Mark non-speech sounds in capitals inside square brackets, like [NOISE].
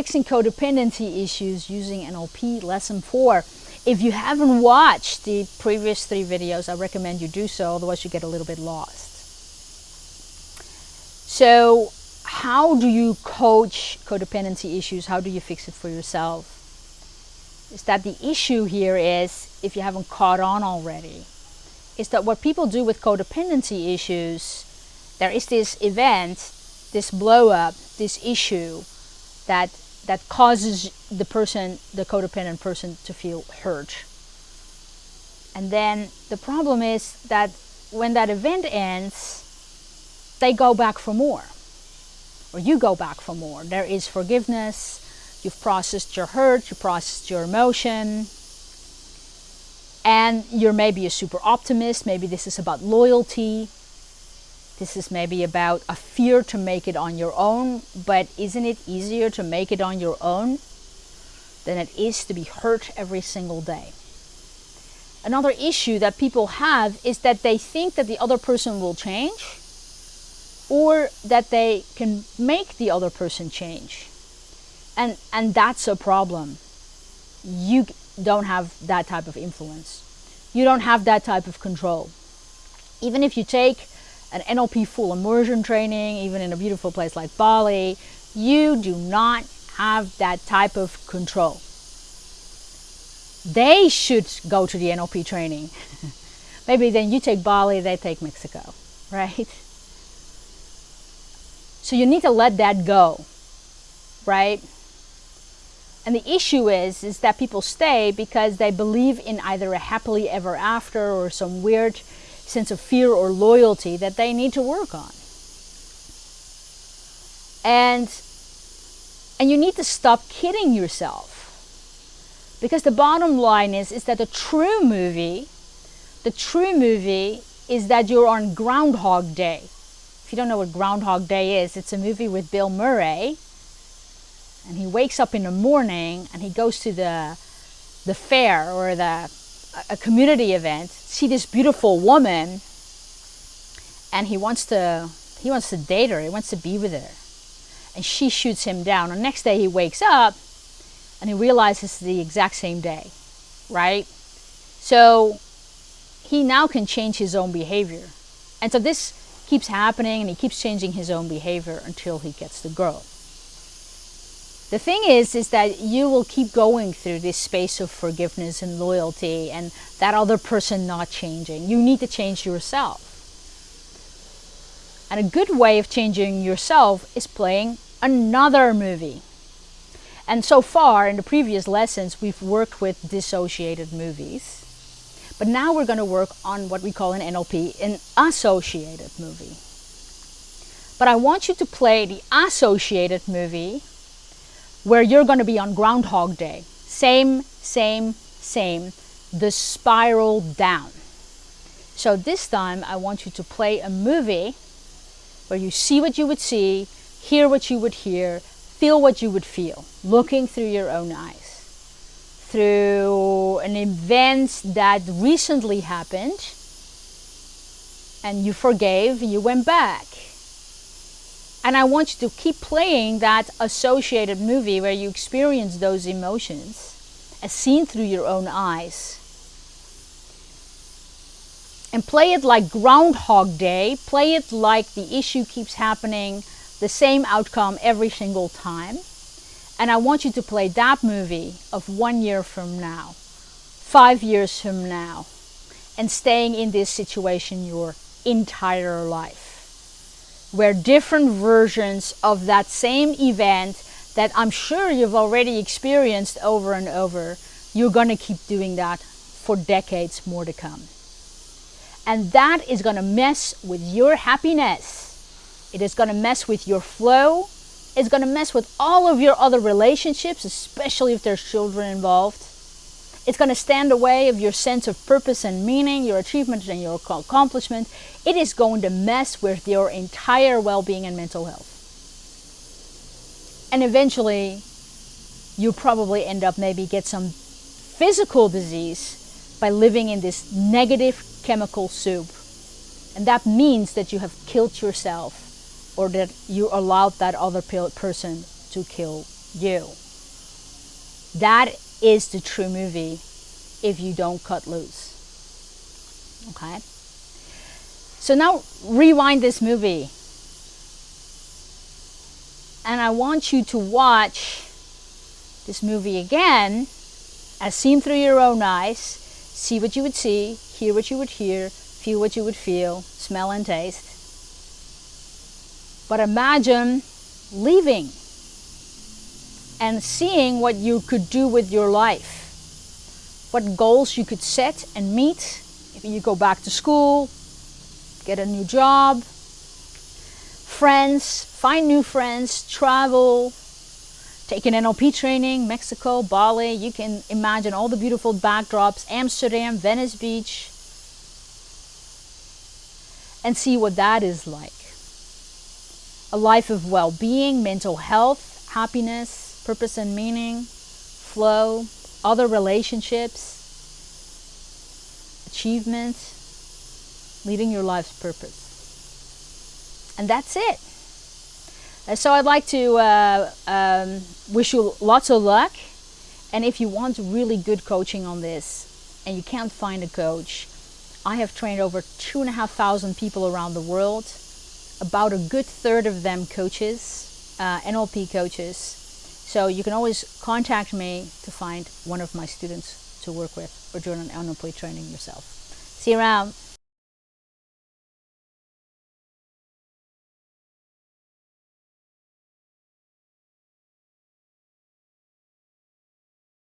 Fixing Codependency Issues Using NLP Lesson 4. If you haven't watched the previous three videos, I recommend you do so, otherwise you get a little bit lost. So how do you coach codependency issues? How do you fix it for yourself? Is that the issue here is, if you haven't caught on already, is that what people do with codependency issues, there is this event, this blow up, this issue that that causes the person, the codependent person to feel hurt. And then the problem is that when that event ends, they go back for more. Or you go back for more. There is forgiveness, you've processed your hurt, you processed your emotion, and you're maybe a super optimist, maybe this is about loyalty, this is maybe about a fear to make it on your own, but isn't it easier to make it on your own than it is to be hurt every single day? Another issue that people have is that they think that the other person will change or that they can make the other person change. And, and that's a problem. You don't have that type of influence. You don't have that type of control. Even if you take an NLP full immersion training, even in a beautiful place like Bali, you do not have that type of control. They should go to the NLP training. [LAUGHS] Maybe then you take Bali, they take Mexico, right? So you need to let that go, right? And the issue is, is that people stay because they believe in either a happily ever after or some weird sense of fear or loyalty that they need to work on. And, and you need to stop kidding yourself. Because the bottom line is, is that the true movie, the true movie is that you're on Groundhog Day. If you don't know what Groundhog Day is, it's a movie with Bill Murray. And he wakes up in the morning and he goes to the, the fair or the, a community event, see this beautiful woman, and he wants to he wants to date her, he wants to be with her. And she shoots him down. The next day he wakes up and he realizes it's the exact same day, right? So he now can change his own behavior. And so this keeps happening and he keeps changing his own behavior until he gets the girl. The thing is, is that you will keep going through this space of forgiveness and loyalty and that other person not changing. You need to change yourself. And a good way of changing yourself is playing another movie. And so far in the previous lessons, we've worked with dissociated movies. But now we're going to work on what we call in NLP, an associated movie. But I want you to play the associated movie where you're going to be on Groundhog Day. Same, same, same. The spiral down. So this time I want you to play a movie where you see what you would see, hear what you would hear, feel what you would feel, looking through your own eyes. Through an event that recently happened and you forgave, you went back and I want you to keep playing that associated movie where you experience those emotions as seen through your own eyes. And play it like Groundhog Day. Play it like the issue keeps happening, the same outcome every single time. And I want you to play that movie of one year from now, five years from now, and staying in this situation your entire life where different versions of that same event that I'm sure you've already experienced over and over, you're going to keep doing that for decades more to come. And that is going to mess with your happiness. It is going to mess with your flow. It's going to mess with all of your other relationships, especially if there's children involved. It's going to stand away of your sense of purpose and meaning, your achievements and your accomplishment. It is going to mess with your entire well-being and mental health. And eventually, you probably end up maybe get some physical disease by living in this negative chemical soup. And that means that you have killed yourself or that you allowed that other person to kill you. That is the true movie if you don't cut loose. Okay? So now rewind this movie. And I want you to watch this movie again as seen through your own eyes. See what you would see, hear what you would hear, feel what you would feel, smell and taste. But imagine leaving and seeing what you could do with your life. What goals you could set and meet if you go back to school, get a new job, friends, find new friends, travel, take an NLP training, Mexico, Bali. You can imagine all the beautiful backdrops, Amsterdam, Venice Beach, and see what that is like. A life of well being, mental health, happiness, purpose and meaning, flow, other relationships, achievement, leading your life's purpose. And that's it. So I'd like to uh, um, wish you lots of luck. And if you want really good coaching on this and you can't find a coach, I have trained over two and a half thousand people around the world, about a good third of them coaches, uh, NLP coaches. So you can always contact me to find one of my students to work with or join an NLP training yourself. See you around.